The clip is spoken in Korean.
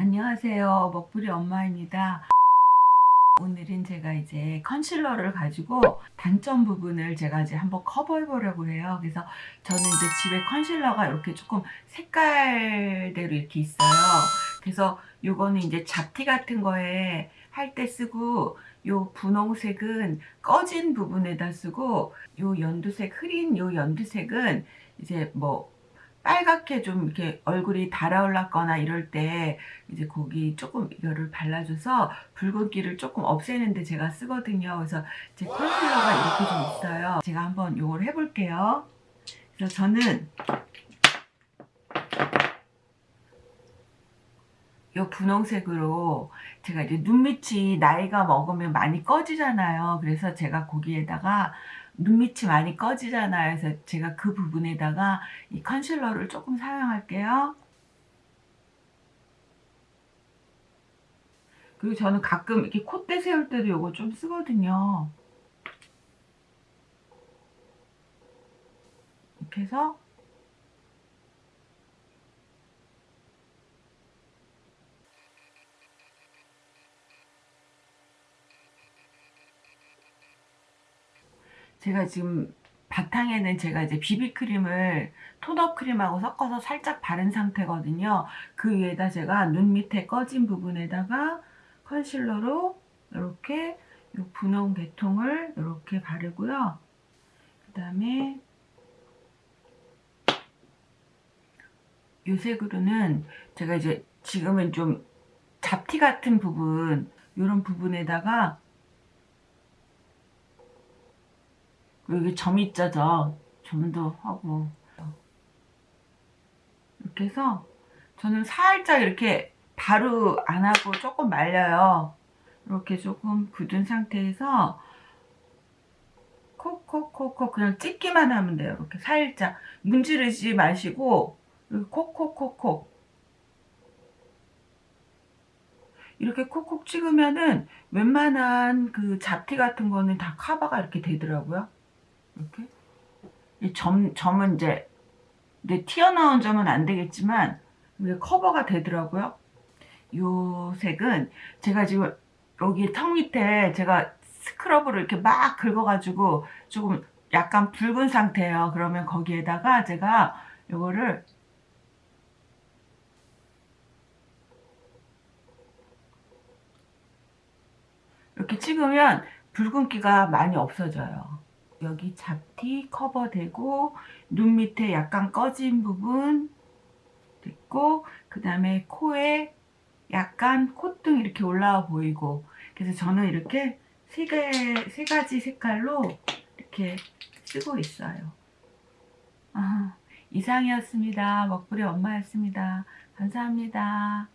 안녕하세요. 먹부리 엄마입니다. 오늘은 제가 이제 컨실러를 가지고 단점 부분을 제가 이제 한번 커버해 보려고 해요. 그래서 저는 이제 집에 컨실러가 이렇게 조금 색깔대로 이렇게 있어요. 그래서 요거는 이제 잡티 같은 거에 할 때 쓰고 요 분홍색은 꺼진 부분에다 쓰고 요 연두색 흐린 요 연두색은 이제 뭐 빨갛게 좀 이렇게 얼굴이 달아올랐거나 이럴 때 이제 거기 조금 이거를 발라줘서 붉은기를 조금 없애는데 제가 쓰거든요. 그래서 제 컨실러가 이렇게 좀 있어요. 제가 한번 이걸 해볼게요. 그래서 저는 이 분홍색으로 제가 이제 눈밑이 나이가 먹으면 많이 꺼지잖아요. 그래서 제가 거기에다가 눈밑이 많이 꺼지잖아요. 그래서 제가 그 부분에다가 이 컨실러를 조금 사용할게요. 그리고 저는 가끔 이렇게 콧대 세울 때도 이거 좀 쓰거든요. 이렇게 해서 제가 지금 바탕에는 제가 이제 비비크림을 톤업 크림하고 섞어서 살짝 바른 상태거든요. 그 위에다 제가 눈 밑에 꺼진 부분에다가 컨실러로 이렇게 이 분홍 계통을 이렇게 바르고요. 그 다음에 요 색으로는 제가 이제 지금은 좀 잡티 같은 부분 이런 부분에다가 여기 점 있죠 점도 하고. 이렇게 해서 저는 살짝 이렇게 바로 안 하고 조금 말려요. 이렇게 조금 굳은 상태에서 콕콕콕콕 그냥 찍기만 하면 돼요. 이렇게 살짝 문지르지 마시고 콕콕콕콕. 이렇게 콕콕 찍으면은 웬만한 그 잡티 같은 거는 다 커버가 이렇게 되더라고요 이렇게? 이 점, 점은 이제 내 튀어나온 점은 안 되겠지만 이게 커버가 되더라고요. 요 색은 제가 지금 여기 턱 밑에 제가 스크럽으로 이렇게 막 긁어가지고 조금 약간 붉은 상태예요. 그러면 거기에다가 제가 요거를 이렇게 찍으면 붉은기가 많이 없어져요 여기 잡티 커버되고 눈 밑에 약간 꺼진 부분 됐고 그 다음에 코에 약간 콧등 이렇게 올라와 보이고. 그래서 저는 이렇게 세, 개, 세 가지 색깔로 이렇게 쓰고 있어요. 아, 이상이었습니다. 먹부리 엄마였습니다. 감사합니다